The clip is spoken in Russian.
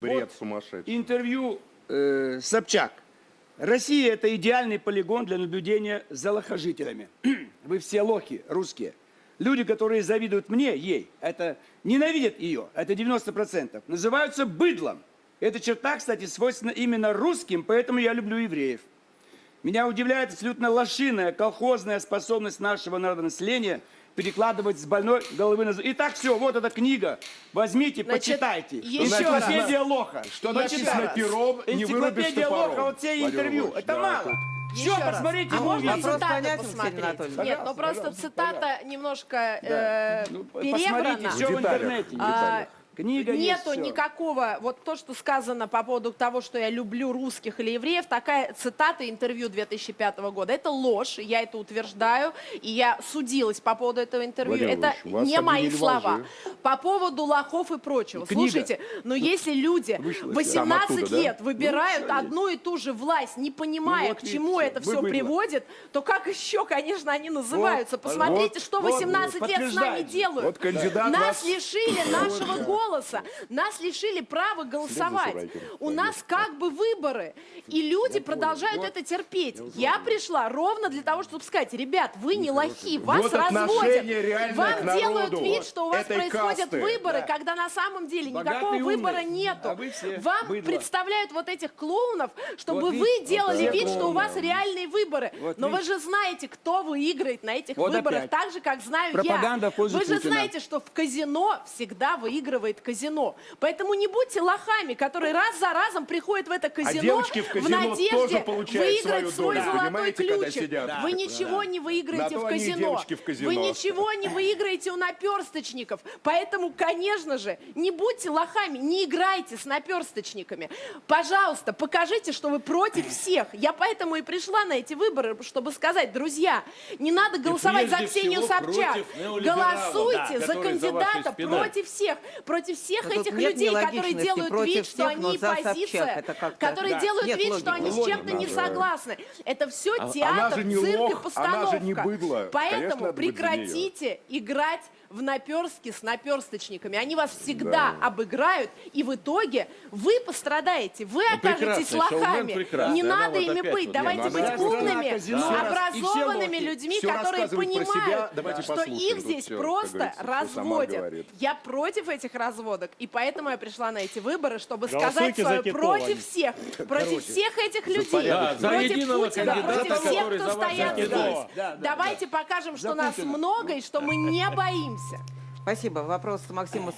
Бред сумасшедший. Интервью э, Собчак. Россия – это идеальный полигон для наблюдения за лохожителями. Вы все лохи, русские. Люди, которые завидуют мне, ей, это ненавидят ее, это 90%, называются быдлом. Эта черта, кстати, свойственна именно русским, поэтому я люблю евреев. Меня удивляет абсолютно лошиная, колхозная способность нашего народонаселения перекладывать с больной головы на... Итак, все, вот эта книга. Возьмите, Значит, почитайте. еще раз. Энциклопедия лоха. Что написано пером, не вырубишь топором. лоха, вот все интервью. Это да, мало. Еще Все, раз. посмотрите А можно цитату понятен, посмотреть? Нет, ну Пожалуйста, просто цитата пожалуйста. немножко Да. э, Ну, перебрана. посмотрите, все в интернете. в А, Книга есть, Нету всё. никакого, вот то, что сказано по поводу того, что я люблю русских или евреев, такая цитата интервью 2005 года. Это ложь, я это утверждаю, и я судилась по поводу этого интервью. Владимир это не мои слова. лжи. По поводу лохов и прочего. Книга. Слушайте, но если люди Вышла 18 оттуда, да? лет выбирают Ну, одну и ту же власть, не понимая, Ну, вот к чему это все быдло. приводит, то как еще, конечно, они называются? Вот, Посмотрите, вот, что вот, 18 лет с нами делают. Вот кандидат Нас вас- лишили нашего голоса, нас лишили права голосовать. У нас как бы выборы, и люди продолжают это терпеть. Я пришла ровно для того, чтобы сказать, ребят, вы не лохи, вас разводят. Вам делают вид, что у вас происходят выборы, Да. когда на самом деле никакого выбора нету. А все Вам представляют вот этих клоунов, чтобы вы делали вид, что у вас реальные выборы. Но вы же знаете, кто выиграет на этих выборах, так же, как знаю я. Вы же знаете, что в казино всегда выигрывает казино. Поэтому не будьте лохами, которые раз за разом приходят в это казино А в казино надежде тоже получают выиграть свой долю, золотой ключик. сидят. Вы Да. ничего не выиграете в казино. в казино. Вы ничего не выиграете у наперсточников. Поэтому, конечно же, не будьте лохами, не играйте с наперсточниками. Пожалуйста, покажите, что вы против всех. Я поэтому и пришла на эти выборы, чтобы сказать, друзья, не надо голосовать за Ксению Собчак. Голосуйте да, за кандидата против всех, против всех Ну, тут этих людей, которые делают Против вид, что всех, но они как-то- которые да. делают Нет вид, логики. что они с чем-то не да. согласны. Это все А- театр, она же не цирк и лох, она постановка. же не быдло. Конечно, Поэтому нее. прекратите играть в наперстки с наперсточниками. Они вас всегда обыграют, и в итоге вы пострадаете, вы окажетесь прекрасный шоумен, лохами. Не Она надо вот ими быть. вот Давайте я- быть умными, и образованными людьми, которые себя, понимают, что их здесь просто разводят. Я против этих разводок, и поэтому я пришла на эти выборы, чтобы Голосуйте сказать за свое против всех, против всех этих людей, Да, против Путина, против всех, кто стоят здесь. Да, да, Давайте покажем, что нас много и что мы не боимся. Спасибо. Вопрос Максиму